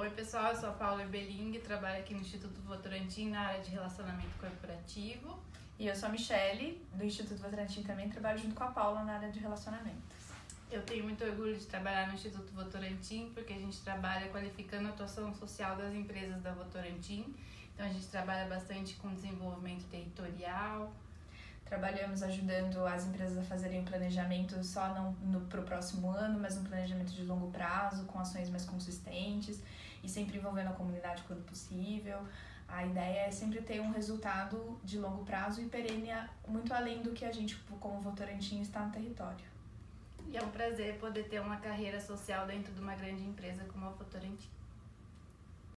Oi, pessoal, eu sou a Paula Ebeling, trabalho aqui no Instituto Votorantim na área de relacionamento corporativo. E eu sou a Michele, do Instituto Votorantim também, trabalho junto com a Paula na área de relacionamentos. Eu tenho muito orgulho de trabalhar no Instituto Votorantim, porque a gente trabalha qualificando a atuação social das empresas da Votorantim. Então a gente trabalha bastante com desenvolvimento territorial. Trabalhamos ajudando as empresas a fazerem um planejamento só para o próximo ano, mas um planejamento de longo prazo, com ações mais consistentes sempre envolvendo a comunidade quando possível. A ideia é sempre ter um resultado de longo prazo e perene muito além do que a gente, como Votorantim, está no território. E é um prazer poder ter uma carreira social dentro de uma grande empresa como a Votorantim.